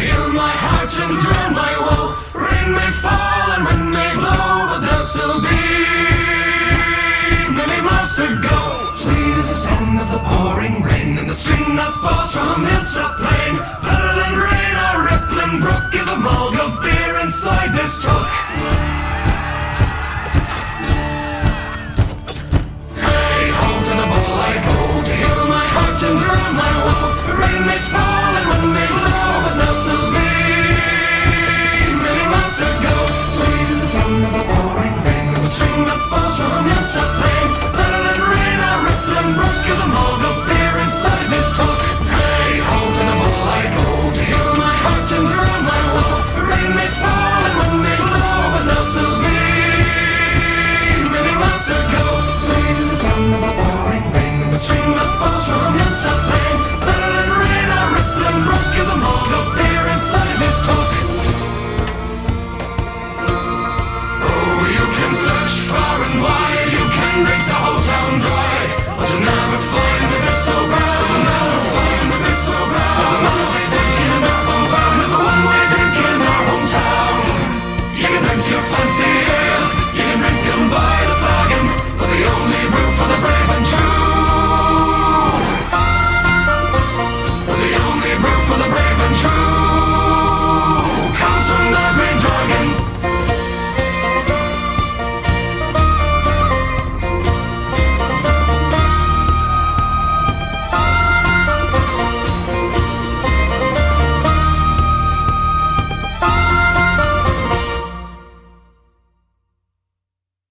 Heal my heart and drown my woe. Rain may fall and wind may blow, but there'll still be many miles to go. Sweet is the sound of the pouring rain and the stream that falls from hilltop plain.